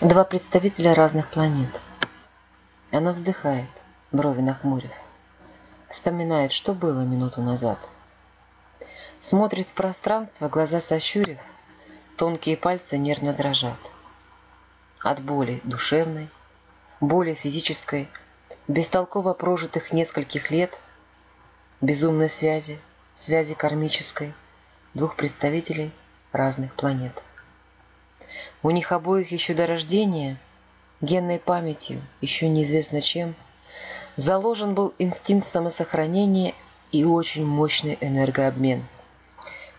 Два представителя разных планет. Она вздыхает, брови нахмурив. Вспоминает, что было минуту назад. Смотрит в пространство, глаза сощурив, тонкие пальцы нервно дрожат. От боли душевной, боли физической, бестолково прожитых нескольких лет, безумной связи, связи кармической, двух представителей разных планет. У них обоих еще до рождения, генной памятью, еще неизвестно чем, заложен был инстинкт самосохранения и очень мощный энергообмен.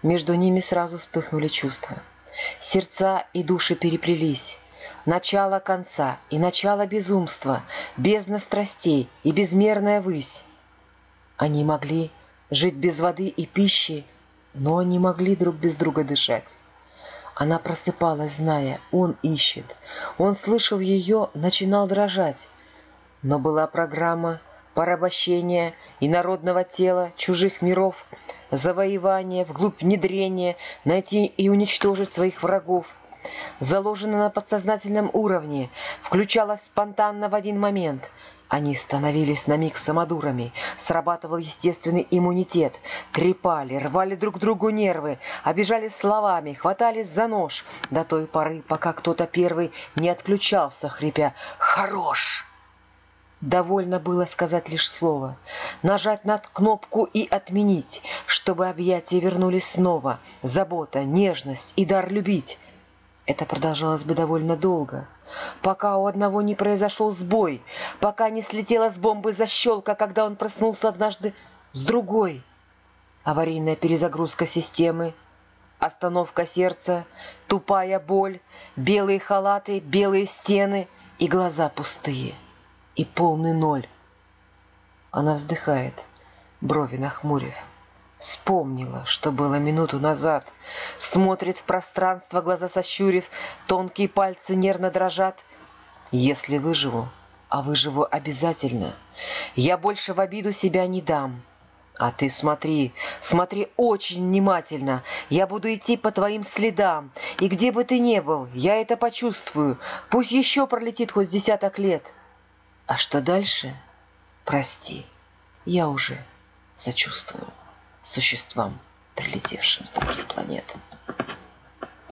Между ними сразу вспыхнули чувства. Сердца и души переплелись. Начало конца и начало безумства, бездна страстей и безмерная высь. Они могли жить без воды и пищи, но не могли друг без друга дышать. Она просыпалась, зная, он ищет. Он слышал ее, начинал дрожать. Но была программа порабощения народного тела чужих миров, завоевания, вглубь внедрения, найти и уничтожить своих врагов. Заложена на подсознательном уровне, включалась спонтанно в один момент — они становились на миг самодурами, срабатывал естественный иммунитет, трепали, рвали друг другу нервы, обижали словами, хватались за нож до той поры, пока кто-то первый не отключался, хрипя «Хорош!». Довольно было сказать лишь слово, нажать на кнопку и отменить, чтобы объятия вернулись снова, забота, нежность и дар любить. Это продолжалось бы довольно долго, пока у одного не произошел сбой, пока не слетела с бомбы защелка, когда он проснулся однажды с другой. Аварийная перезагрузка системы, остановка сердца, тупая боль, белые халаты, белые стены и глаза пустые, и полный ноль. Она вздыхает, брови нахмурив. Вспомнила, что было минуту назад. Смотрит в пространство, глаза сощурив, тонкие пальцы нервно дрожат. Если выживу, а выживу обязательно, я больше в обиду себя не дам. А ты смотри, смотри очень внимательно. Я буду идти по твоим следам. И где бы ты ни был, я это почувствую. Пусть еще пролетит хоть десяток лет. А что дальше? Прости, я уже сочувствую существам, прилетевшим с других планет.